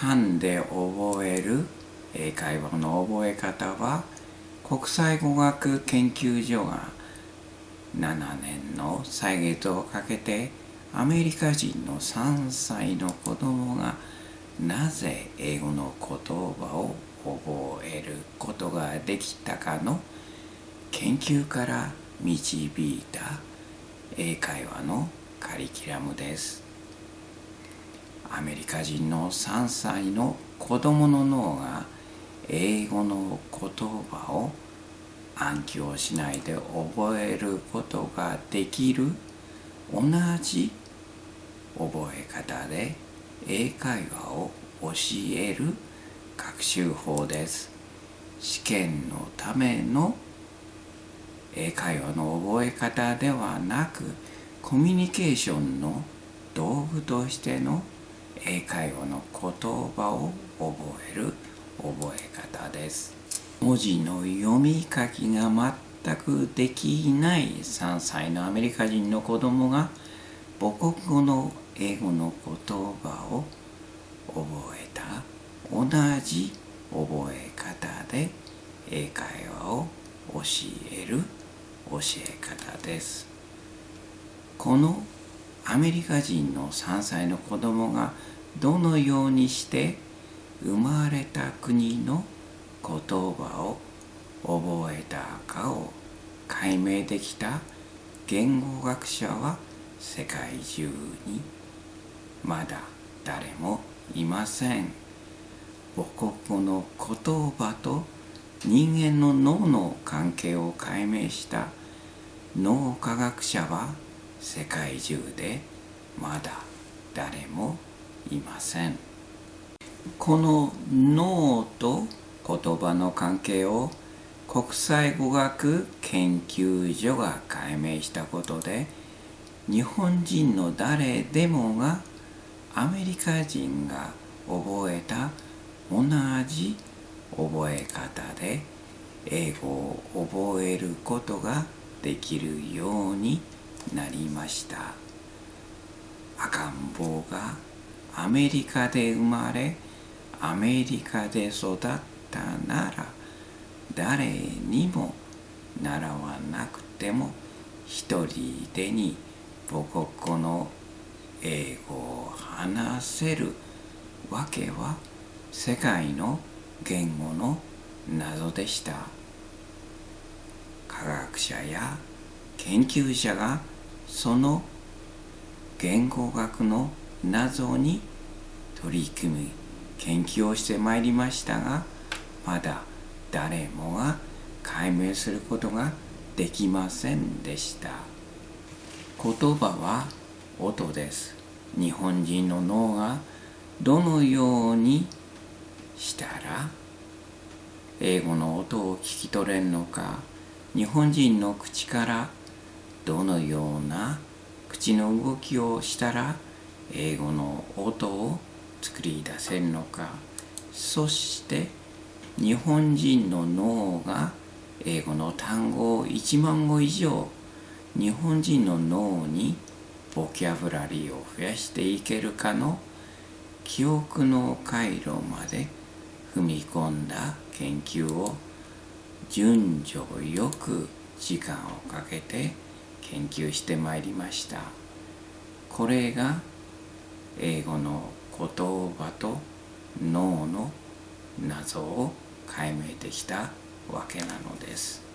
噛んで覚える英会話の覚え方は国際語学研究所が7年の歳月をかけてアメリカ人の3歳の子供がなぜ英語の言葉を覚えることができたかの研究から導いた英会話のカリキュラムです。アメリカ人の3歳の子供の脳が英語の言葉を暗記をしないで覚えることができる。同じ覚え方で英会話を教える学習法です。試験のための英会話の覚え方ではなくコミュニケーションの道具としての英会話の言葉を覚える覚え方です。文字の読み書きが全くできない3歳のアメリカ人の子供が母国語の英語の言葉を覚えた。同じ覚え方で英会話を教える教え方です。このアメリカ人の3歳の子供がどのようにして生まれた国の言葉を覚えたかを解明できた言語学者は世界中にまだ誰もいません。母国語の言葉と人間の脳の関係を解明した脳科学者は世界中でまだ誰もいません。この脳と言葉の関係を国際語学研究所が解明したことで日本人の誰でもがアメリカ人が覚えた同じ覚え方で英語を覚えることができるようになりました。赤ん坊がアメリカで生まれアメリカで育ったなら誰にも習わなくても一人でに母国語の英語を話せるわけは世界の言語の謎でした。科学者や研究者がその言語学の謎に取り組み研究をしてまいりましたがまだ誰もが解明することができませんでした。言葉は音です。日本人の脳がどのようにしたら英語の音を聞き取れるのか日本人の口からどのような口の動きをしたら英語の音を作り出せるのか。そして日本人の脳が英語の単語を1万語以上日本人の脳にボキャブラリーを増やしていけるかの記憶の回路まで踏み込んだ研究を順序よく時間をかけて研究してまいりました。これが英語の言葉と脳の謎を解明できたわけなのです。